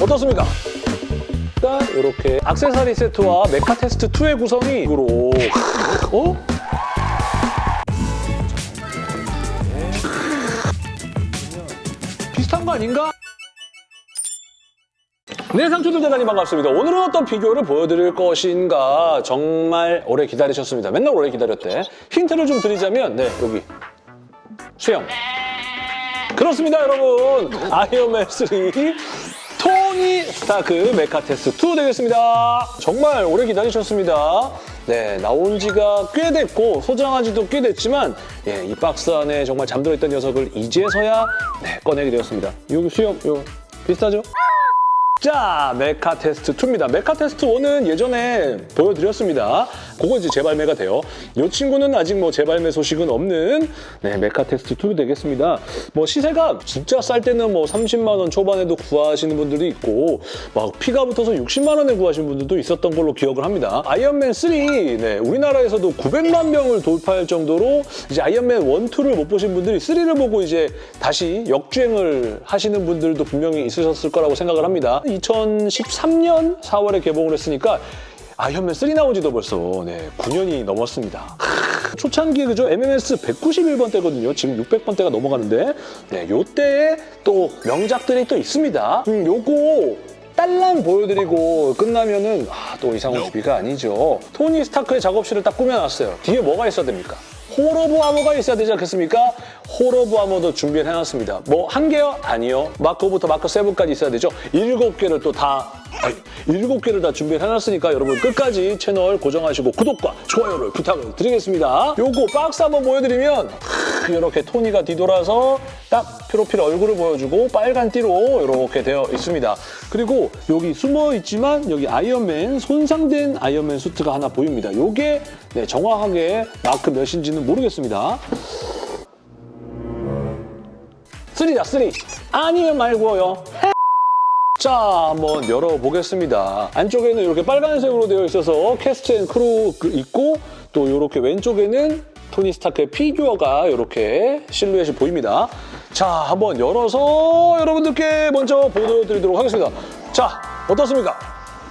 어떻습니까? 일단 이렇게 악세사리 세트와 메카 테스트 2의 구성이 이거로 어? 비슷한 거 아닌가? 네, 상추들 대단히 반갑습니다. 오늘은 어떤 비교를 보여드릴 것인가 정말 오래 기다리셨습니다. 맨날 오래 기다렸대. 힌트를 좀 드리자면 네, 여기 수영. 그렇습니다, 여러분. 아이언맨 3 토니 스타크 메카 테스트 2 되겠습니다. 정말 오래 기다리셨습니다. 네, 나온 지가 꽤 됐고 소장한 지도 꽤 됐지만 예, 이 박스 안에 정말 잠들어 있던 녀석을 이제서야 네, 꺼내게 되었습니다. 여기 수염, 요 비슷하죠? 자, 메카 테스트 2입니다. 메카 테스트 1은 예전에 보여드렸습니다. 그거 이제 재발매가 돼요. 이 친구는 아직 뭐 재발매 소식은 없는 네, 메카 테스트 2 되겠습니다. 뭐 시세가 진짜 쌀 때는 뭐 30만 원 초반에도 구하시는 분들도 있고 막 피가 붙어서 60만 원에 구하시는 분들도 있었던 걸로 기억을 합니다. 아이언맨 3, 네, 우리나라에서도 900만 명을 돌파할 정도로 이제 아이언맨 1, 2를 못 보신 분들이 3를 보고 이제 다시 역주행을 하시는 분들도 분명히 있으셨을 거라고 생각을 합니다. 2013년 4월에 개봉을 했으니까 아이언맨 3 나온 지도 벌써 네, 9년이 넘었습니다. 초창기에 그죠? MMS 191번 대거든요. 지금 600번 대가 넘어가는데 네, 요때에 또 명작들이 또 있습니다. 음, 요거 딸랑 보여드리고 끝나면은 아, 또 이상훈 TV가 아니죠. 토니 스타크의 작업실을 딱 꾸며놨어요. 뒤에 뭐가 있어야 됩니까? Hall of Armor가 있어야 되지 않겠습니까? Hall of Armor도 준비를 해놨습니다. 뭐 한 개요? 아니요. 마크 5부터 마크 7까지 있어야 되죠. 일곱 개를 또 다 일곱 개를 다 준비를 해놨으니까 여러분 끝까지 채널 고정하시고 구독과 좋아요를 부탁을 드리겠습니다. 요거 박스 한번 보여드리면 이렇게 토니가 뒤돌아서 딱 프로필 얼굴을 보여주고 빨간 띠로 이렇게 되어 있습니다. 그리고 여기 숨어 있지만 여기 아이언맨 손상된 아이언맨 수트가 하나 보입니다. 요게 네, 정확하게 마크 몇인지는 모르겠습니다. 3다 3. 아니면 말고요. 자, 한번 열어보겠습니다. 안쪽에는 이렇게 빨간색으로 되어 있어서 cast and crew 있고 또 이렇게 왼쪽에는 토니 스타크의 피규어가 이렇게 실루엣이 보입니다. 자, 한번 열어서 여러분들께 먼저 보여드리도록 하겠습니다. 자, 어떻습니까?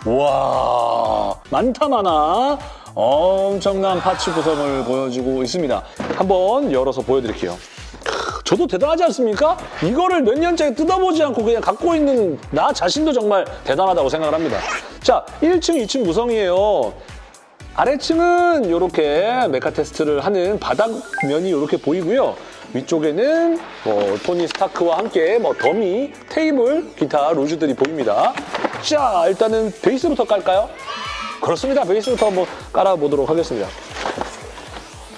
우와, 많다 많아. 엄청난 파츠 구성을 보여주고 있습니다. 한번 열어서 보여드릴게요. 저도 대단하지 않습니까? 이거를 몇 년째 뜯어보지 않고 그냥 갖고 있는 나 자신도 정말 대단하다고 생각을 합니다. 자, 1층, 2층 구성이에요. 아래층은 이렇게 메카 테스트를 하는 바닥면이 이렇게 보이고요. 위쪽에는 뭐 토니 스타크와 함께 뭐 더미, 테이블, 기타, 루즈들이 보입니다. 자, 일단은 베이스부터 깔까요? 그렇습니다. 베이스부터 한번 깔아보도록 하겠습니다.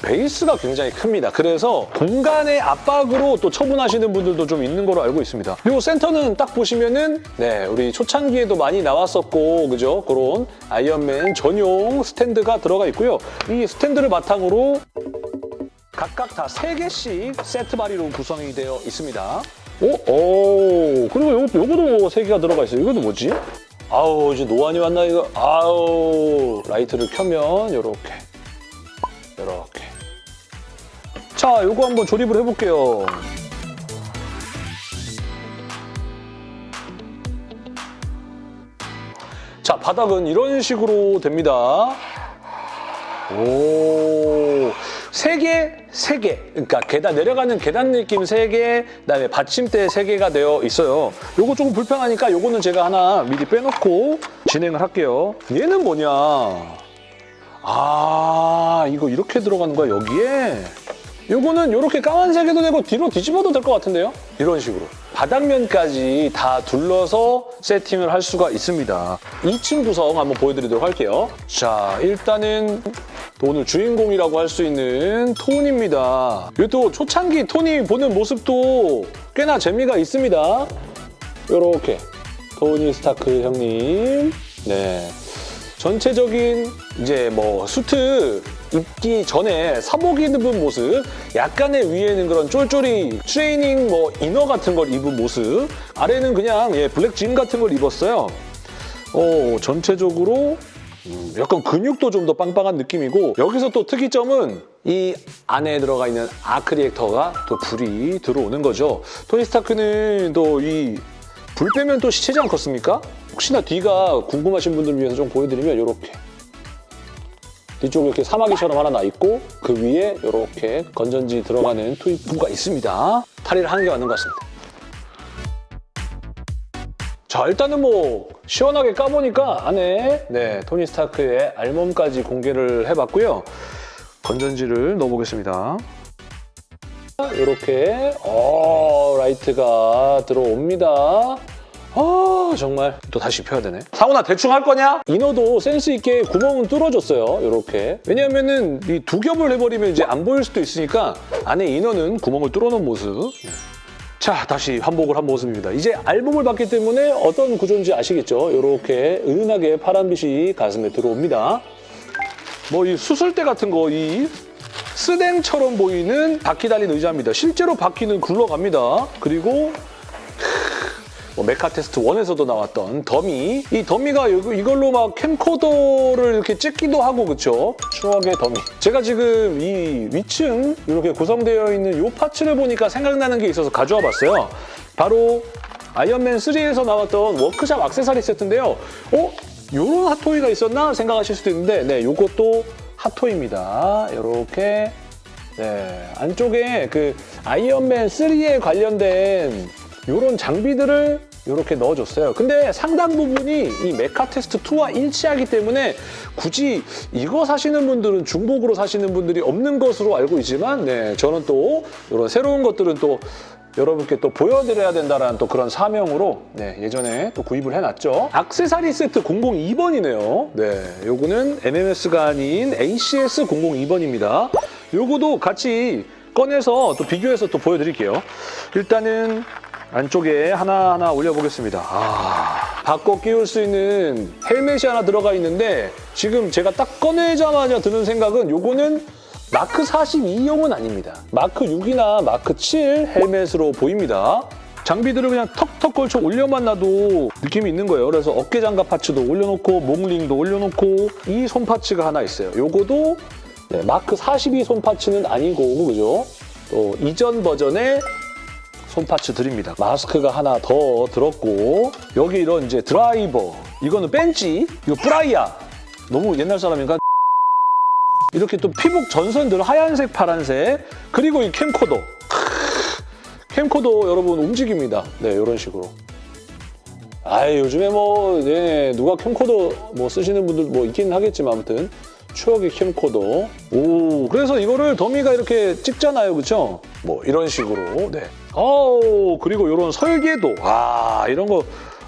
베이스가 굉장히 큽니다. 그래서 공간의 압박으로 또 처분하시는 분들도 좀 있는 걸로 알고 있습니다. 그리고 센터는 딱 보시면은 네 우리 초창기에도 많이 나왔었고 그죠? 그런 아이언맨 전용 스탠드가 들어가 있고요. 이 스탠드를 바탕으로 각각 다 3개씩 세트 바리로 구성이 되어 있습니다. 오, 오 그리고 요, 요거도 3개가 들어가 있어요. 이것도 뭐지? 아우 이제 노안이 왔나 이거 아우 라이트를 켜면 이렇게 자, 요거 한번 조립을 해볼게요. 자, 바닥은 이런 식으로 됩니다. 오, 세 개, 세 개. 그러니까 계단, 내려가는 계단 느낌 세 개, 그다음에 받침대 세 개가 되어 있어요. 요거 조금 불편하니까 요거는 제가 하나 미리 빼놓고 진행을 할게요. 얘는 뭐냐? 아, 이거 이렇게 들어가는 거야, 여기에? 요거는 이렇게 까만색에도 되고 뒤로 뒤집어도 될 것 같은데요? 이런 식으로. 바닥면까지 다 둘러서 세팅을 할 수가 있습니다. 2층 구성 한번 보여드리도록 할게요. 자, 일단은 오늘 주인공이라고 할 수 있는 톤입니다. 이것도 초창기 톤이 보는 모습도 꽤나 재미가 있습니다. 이렇게 토니 스타크 형님. 네. 전체적인 이제 뭐 수트 입기 전에 사복 입은 모습 약간의 위에는 그런 쫄쫄이 트레이닝 뭐 inner 같은 걸 입은 모습 아래는 그냥 예, 블랙 진 같은 걸 입었어요. 어, 전체적으로 음, 약간 근육도 좀 더 빵빵한 느낌이고 여기서 또 특이점은 이 안에 들어가 있는 arc reactor가 또 불이 들어오는 거죠. 토니 스타크는 또 이 불 빼면 또 시체지 않겠습니까? 혹시나 뒤가 궁금하신 분들을 위해서 좀 보여드리면 이렇게 뒤쪽에 이렇게 사마귀처럼 하나 나 있고 그 위에 이렇게 건전지 들어가는 투입부가 있습니다. 탈의를 하는 게 맞는 것 같습니다. 자 일단은 뭐 시원하게 까보니까 안에 네 토니 스타크의 알몸까지 공개를 해봤고요. 건전지를 넣어보겠습니다. 이렇게 어 라이트가 들어옵니다. 아 정말 또 다시 펴야 되네. 상훈아 대충 할 거냐? inner도 센스 있게 구멍은 뚫어줬어요. 이렇게 왜냐하면은 이 두 겹을 해버리면 이제 안 보일 수도 있으니까 안에 inner는 구멍을 뚫어놓은 모습. 자 다시 환복을 한 모습입니다. 이제 알몸을 봤기 때문에 어떤 구조인지 아시겠죠? 이렇게 은은하게 파란빛이 가슴에 들어옵니다. 뭐 이 수술대 같은 거 이 스댕처럼 보이는 바퀴 달린 의자입니다. 실제로 바퀴는 굴러갑니다. 그리고 뭐 메카 테스트 1에서도 나왔던 더미. 이 더미가 이- 이걸로 막 캠코더를 이렇게 찍기도 하고 그쵸? 추억의 더미. 제가 지금 이 위층 이렇게 구성되어 있는 이 parts를 보니까 생각나는 게 있어서 가져와 봤어요. 바로 아이언맨 3에서 나왔던 워크샵 액세서리 세트인데요. 어? 요런 핫토이가 있었나 생각하실 수도 있는데 네, 요것도 핫토이입니다. 이렇게 네, 안쪽에 그 아이언맨 3에 관련된 이런 장비들을 이렇게 넣어줬어요. 근데 상당 부분이 이 메카 테스트 2와 일치하기 때문에 굳이 이거 사시는 분들은 중복으로 사시는 분들이 없는 것으로 알고 있지만 네, 저는 또 이런 새로운 것들은 또 여러분께 또 보여드려야 된다는 또 그런 사명으로 네, 예전에 또 구입을 해놨죠. 악세사리 세트 002번이네요. 네, 요거는 MMS가 아닌 ACS 002번입니다. 요거도 같이 꺼내서 또 비교해서 또 보여드릴게요. 일단은 안쪽에 하나하나 올려보겠습니다. 아, 바꿔 끼울 수 있는 헬멧이 하나 들어가 있는데 지금 제가 딱 꺼내자마자 드는 생각은 요거는 마크 42용은 아닙니다. 마크 6이나 마크 7 헬멧으로 보입니다. 장비들을 그냥 턱턱 걸쳐 올려만 놔도 느낌이 있는 거예요. 그래서 어깨 장갑 파츠도 올려놓고 몽링도 올려놓고 이 손 파츠가 하나 있어요. 요거도 네, 마크 42 손 파츠는 아니고 그죠? 또 이전 버전의 손파츠 드립니다. 마스크가 하나 더 들었고 여기 이런 이제 드라이버. 이거는 벤치 이거 프라이야. 너무 옛날 사람인가? 이렇게 또 피복 전선들 하얀색 파란색. 그리고 이 캠코더. 캠코더 여러분 움직입니다. 네 이런 식으로. 아 요즘에 뭐 네, 누가 캠코더 뭐 쓰시는 분들 뭐 있긴 하겠지만 아무튼 추억의 캠코더 오 그래서 이거를 더미가 이렇게 찍잖아요 그쵸 뭐 이런 식으로 네 어우 그리고 이런 설계도 아 이런 거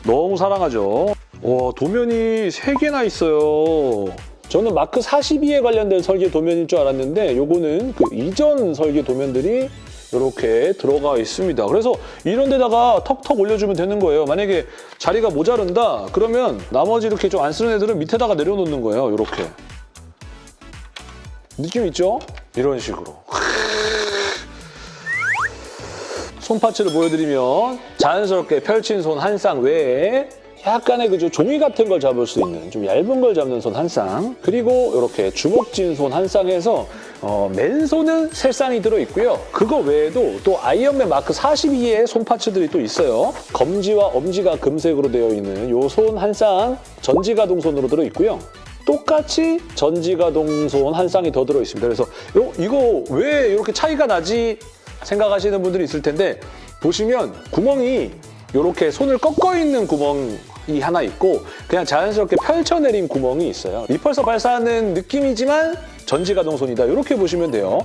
너무 사랑하죠 와 도면이 세개나 있어요 저는 마크 42에 관련된 설계 도면일 줄 알았는데 요거는 그 이전 설계 도면들이 이렇게 들어가 있습니다. 그래서 이런 데다가 턱턱 올려주면 되는 거예요. 만약에 자리가 모자른다 그러면 나머지 이렇게 좀 안 쓰는 애들은 밑에다가 내려놓는 거예요. 이렇게. 느낌 있죠? 이런 식으로. 손 parts를 보여드리면 자연스럽게 펼친 손 한 쌍 외에 약간의 그저 종이 같은 걸 잡을 수 있는 좀 얇은 걸 잡는 손 한 쌍 그리고 이렇게 주먹진 손 한 쌍에서 어, 맨손은 세 쌍이 들어있고요. 그거 외에도 또 아이언맨 마크 42의 손 parts들이 또 있어요. 검지와 엄지가 금색으로 되어 있는 요 손 한 쌍 전지가동 손으로 들어있고요. 똑같이 전지가 동 손 한 쌍이 더 들어있습니다. 그래서 요, 이거 왜 이렇게 차이가 나지 생각하시는 분들이 있을 텐데 보시면 구멍이 이렇게 손을 꺾어 있는 구멍이 하나 있고 그냥 자연스럽게 펼쳐내린 구멍이 있어요. 리펄서 발사하는 느낌이지만 전지가 동 손이다. 이렇게 보시면 돼요.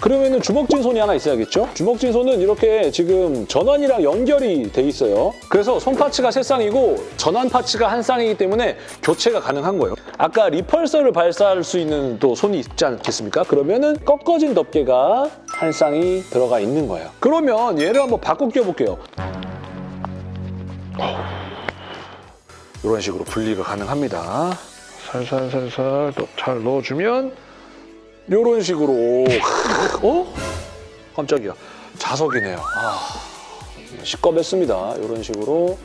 그러면은 주먹진 손이 하나 있어야겠죠? 주먹진 손은 이렇게 지금 전환이랑 연결이 돼 있어요. 그래서 손 파츠가 세 쌍이고 전환 파츠가 한 쌍이기 때문에 교체가 가능한 거예요. 아까 리펄서를 발사할 수 있는 또 손이 있지 않겠습니까? 그러면은 꺾어진 덮개가 한 쌍이 들어가 있는 거예요. 그러면 얘를 한번 바꿔 끼워볼게요. 이런 식으로 분리가 가능합니다. 살살살살 또 잘 넣어주면 이런 식으로 어? 깜짝이야. 자석이네요. 아, 시꺼맸습니다. 이런 식으로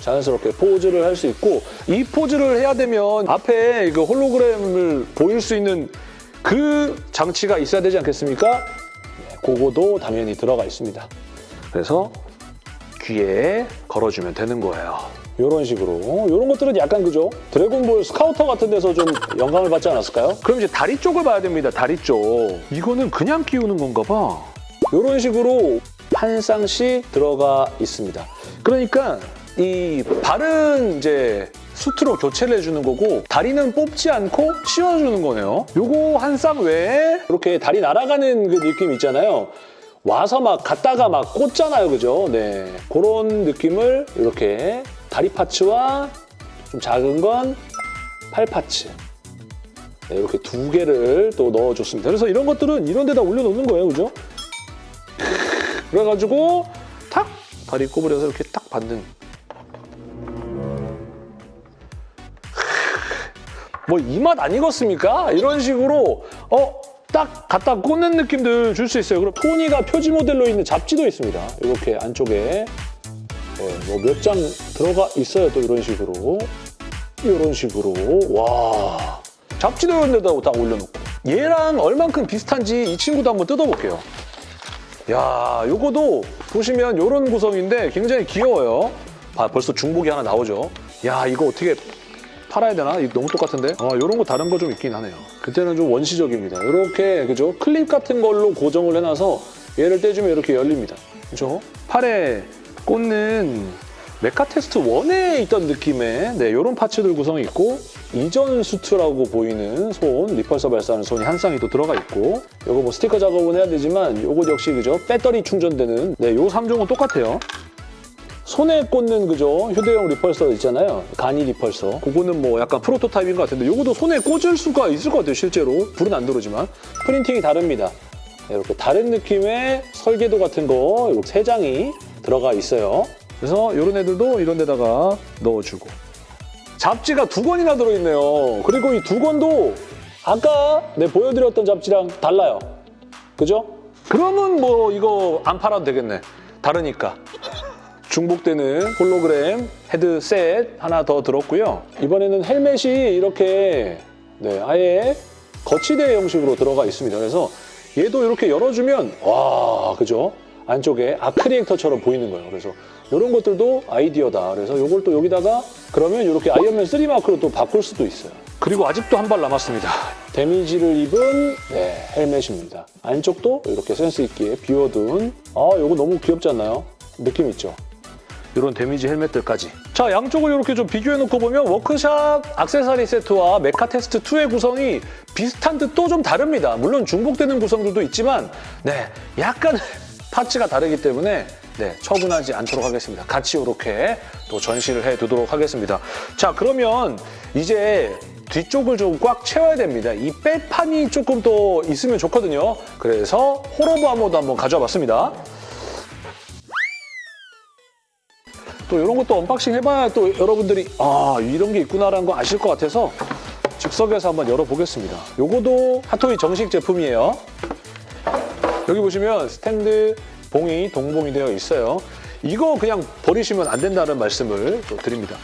자연스럽게 포즈를 할 수 있고 이 포즈를 해야 되면 앞에 그 홀로그램을 보일 수 있는 그 장치가 있어야 되지 않겠습니까? 네, 그거도 당연히 들어가 있습니다. 그래서 귀에 걸어주면 되는 거예요. 이런 식으로 이런 것들은 약간 그죠? 드래곤볼 스카우터 같은 데서 좀 영감을 받지 않았을까요? 그럼 이제 다리 쪽을 봐야 됩니다. 다리 쪽. 이거는 그냥 끼우는 건가 봐. 이런 식으로 한 쌍씩 들어가 있습니다. 그러니까 이 발은 이제 수트로 교체를 해주는 거고 다리는 뽑지 않고 씌워주는 거네요. 요거 한 쌍 외에 이렇게 다리 날아가는 그 느낌 있잖아요. 와서 막 갔다가 막 꽂잖아요, 그죠? 네, 그런 느낌을 이렇게 다리 파츠와 좀 작은 건 팔 파츠 네, 이렇게 두 개를 또 넣어줬습니다. 그래서 이런 것들은 이런 데다 올려놓는 거예요, 그죠? 그래가지고 탁 다리 꼬부려서 이렇게 딱 받는 뭐 이 맛 아니겠습니까? 이런 식으로 어? 딱 갖다 꽂는 느낌들 줄 수 있어요. 그리고 토니가 표지 모델로 있는 잡지도 있습니다. 이렇게 안쪽에 네, 뭐몇 장 들어가 있어요. 또 이런 식으로 이런 식으로 와 잡지도 이런 데다 딱 올려놓고 얘랑 얼만큼 비슷한지 이 친구도 한번 뜯어볼게요. 야, 요거도 보시면 요런 구성인데 굉장히 귀여워요. 아, 벌써 중복이 하나 나오죠. 야, 이거 어떻게 팔아야 되나? 너무 똑같은데? 아, 요런 거 다른 거 좀 있긴 하네요. 그때는 좀 원시적입니다. 이렇게, 그죠? 클립 같은 걸로 고정을 해놔서 얘를 떼주면 이렇게 열립니다. 그죠? 팔에 꽂는 메카 테스트 1에 있던 느낌의 네, 이런 파츠들 구성이 있고 이전 수트라고 보이는 손, 리펄서 발사하는 손이 한 쌍이 또 들어가 있고 이거 뭐 스티커 작업은 해야 되지만 이거 역시 그죠? 배터리 충전되는 네, 요 3종은 똑같아요. 손에 꽂는 그죠? 휴대용 리펄서 있잖아요. 간이 리펄서. 그거는 뭐 약간 프로토타입인 것 같은데 이것도 손에 꽂을 수가 있을 것 같아요, 실제로. 불은 안 들어오지만. 프린팅이 다릅니다. 네, 이렇게 다른 느낌의 설계도 같은 거 이렇게 세 장이 들어가 있어요. 그래서 이런 애들도 이런 데다가 넣어주고. 잡지가 두 권이나 들어있네요. 그리고 이 두 권도 아까 내 보여드렸던 잡지랑 달라요. 그죠? 그러면 뭐 이거 안 팔아도 되겠네. 다르니까. 중복되는 홀로그램 헤드셋 하나 더 들었고요. 이번에는 헬멧이 이렇게 네, 아예 거치대 형식으로 들어가 있습니다. 그래서 얘도 이렇게 열어주면 와 그죠? 안쪽에 아크리액터처럼 보이는 거예요. 그래서 이런 것들도 아이디어다. 그래서 이걸 또 여기다가 그러면 이렇게 아이언맨 3 마크로 또 바꿀 수도 있어요. 그리고 아직도 한 발 남았습니다. 데미지를 입은 네, 헬멧입니다. 안쪽도 이렇게 센스 있게 비워둔 아 이거 너무 귀엽지 않나요? 느낌 있죠? 이런 데미지 헬멧들까지. 자, 양쪽을 이렇게 좀 비교해놓고 보면 워크샵 액세서리 세트와 메카 테스트 2의 구성이 비슷한 듯 또 좀 다릅니다. 물론 중복되는 구성들도 있지만 네, 약간 parts가 다르기 때문에 네, 처분하지 않도록 하겠습니다. 같이 이렇게 또 전시를 해두도록 하겠습니다. 자, 그러면 이제 뒤쪽을 좀 꽉 채워야 됩니다. 이 빽판이 조금 더 있으면 좋거든요. 그래서 Hall of Armor도 한번 가져와 봤습니다. 또 이런 것도 언박싱 해봐야 또 여러분들이 아 이런 게 있구나라는 거 아실 것 같아서 즉석에서 한번 열어보겠습니다. 요거도 핫토이 정식 제품이에요. 여기 보시면 스탠드 봉이 동봉이 되어 있어요. 이거 그냥 버리시면 안 된다는 말씀을 또 드립니다.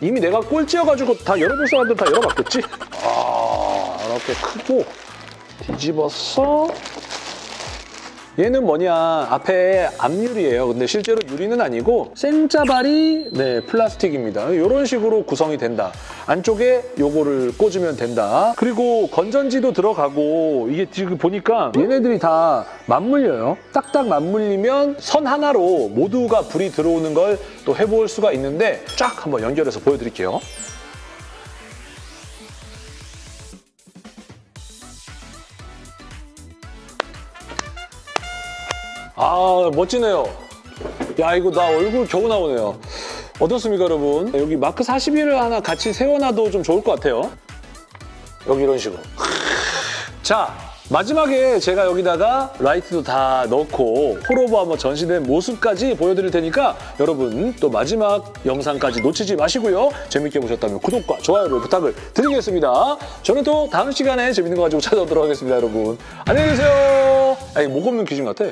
이미 내가 꼴찌여가지고 다 열어볼 사람들 다 열어봤겠지? 아 이렇게 크고 뒤집어서 얘는 뭐냐 앞에 앞유리예요 근데 실제로 유리는 아니고 생짜발이 네 플라스틱입니다 이런 식으로 구성이 된다 안쪽에 요거를 꽂으면 된다 그리고 건전지도 들어가고 이게 지금 보니까 얘네들이 다 맞물려요 딱딱 맞물리면 선 하나로 모두가 불이 들어오는 걸 또 해볼 수가 있는데 쫙 한번 연결해서 보여드릴게요 아 멋지네요. 야 이거 나 얼굴 겨우 나오네요. 어떻습니까 여러분? 여기 마크 41을 하나 같이 세워놔도 좀 좋을 것 같아요. 여기 이런 식으로. 자 마지막에 제가 여기다가 라이트도 다 넣고 홀오버 한번 전시된 모습까지 보여드릴 테니까 여러분 또 마지막 영상까지 놓치지 마시고요. 재밌게 보셨다면 구독과 좋아요를 부탁을 드리겠습니다. 저는 또 다음 시간에 재밌는 거 가지고 찾아오도록 하겠습니다 여러분. 안녕히 계세요. 아니 목 없는 귀신 같아.